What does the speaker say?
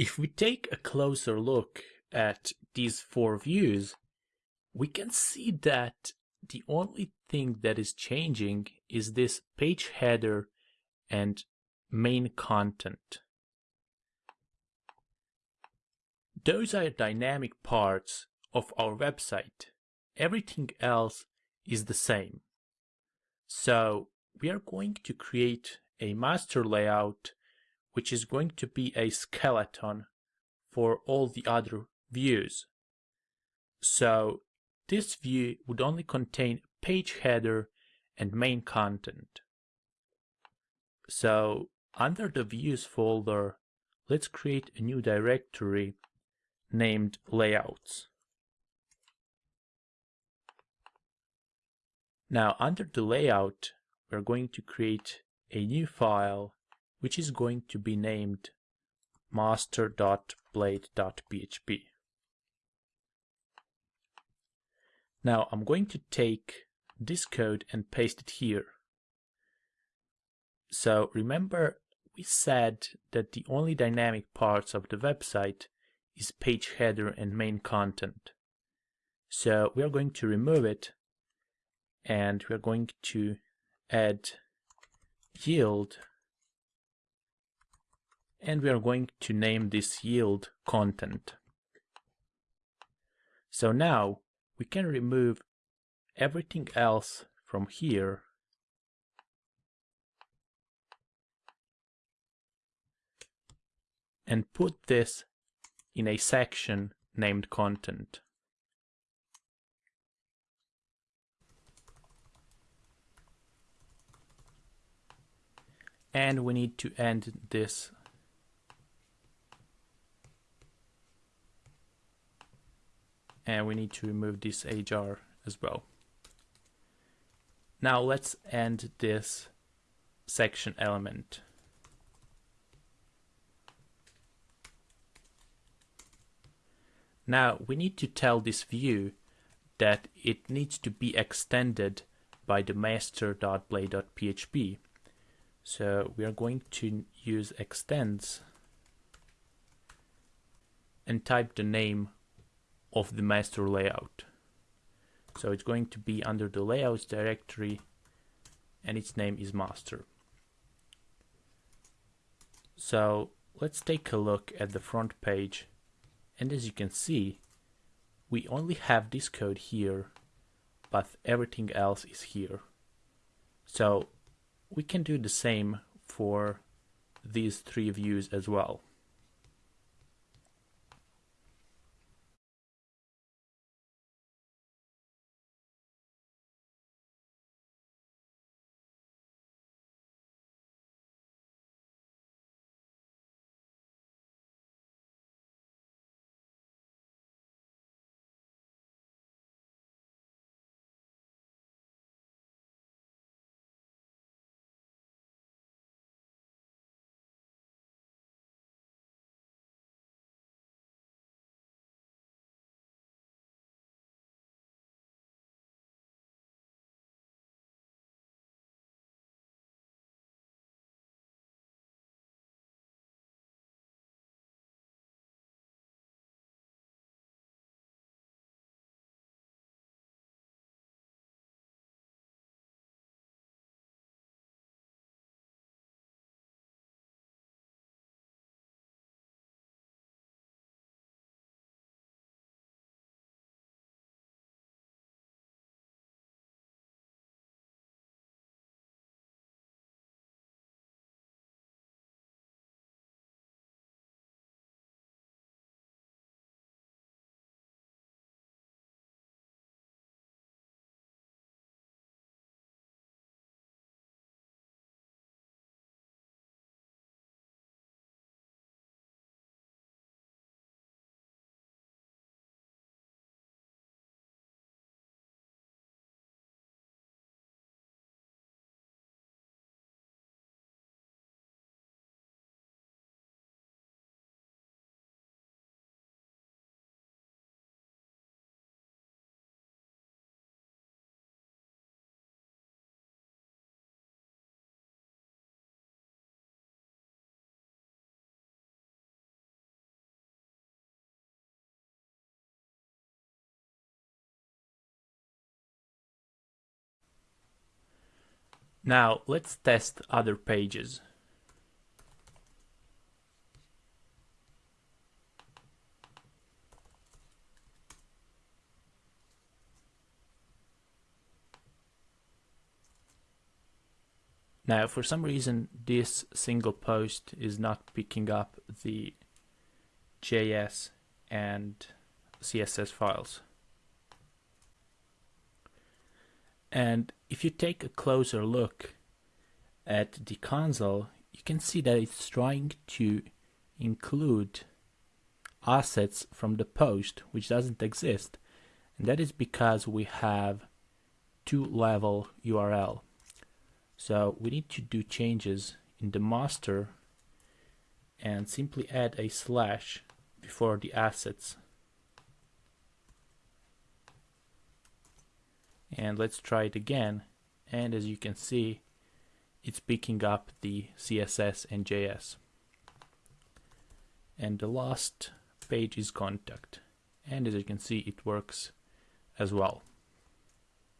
If we take a closer look at these four views, we can see that the only thing that is changing is this page header and main content. Those are dynamic parts of our website. Everything else is the same. So we are going to create a master layout which is going to be a skeleton for all the other views. So this view would only contain page header and main content. So under the views folder, let's create a new directory named layouts. Now under the layout, we're going to create a new file which is going to be named master.blade.php. Now I'm going to take this code and paste it here. So remember we said that the only dynamic parts of the website is page header and main content. So we are going to remove it and we're going to add yield and we are going to name this yield content. So now we can remove everything else from here and put this in a section named content. And we need to end this and we need to remove this hr as well. Now let's end this section element. Now we need to tell this view that it needs to be extended by the master.blade.php. So we are going to use extends and type the name of the master layout. So it's going to be under the layouts directory and its name is master. So let's take a look at the front page and as you can see, we only have this code here, but everything else is here. So we can do the same for these three views as well. Now let's test other pages. Now, for some reason, this single post is not picking up the JS and CSS files. And if you take a closer look at the console, you can see that it's trying to include assets from the post, which doesn't exist. And that is because we have two level URL. So we need to do changes in the master and simply add a slash before the assets. And let's try it again. And as you can see, it's picking up the CSS and JS. And the last page is contact. And as you can see, it works as well.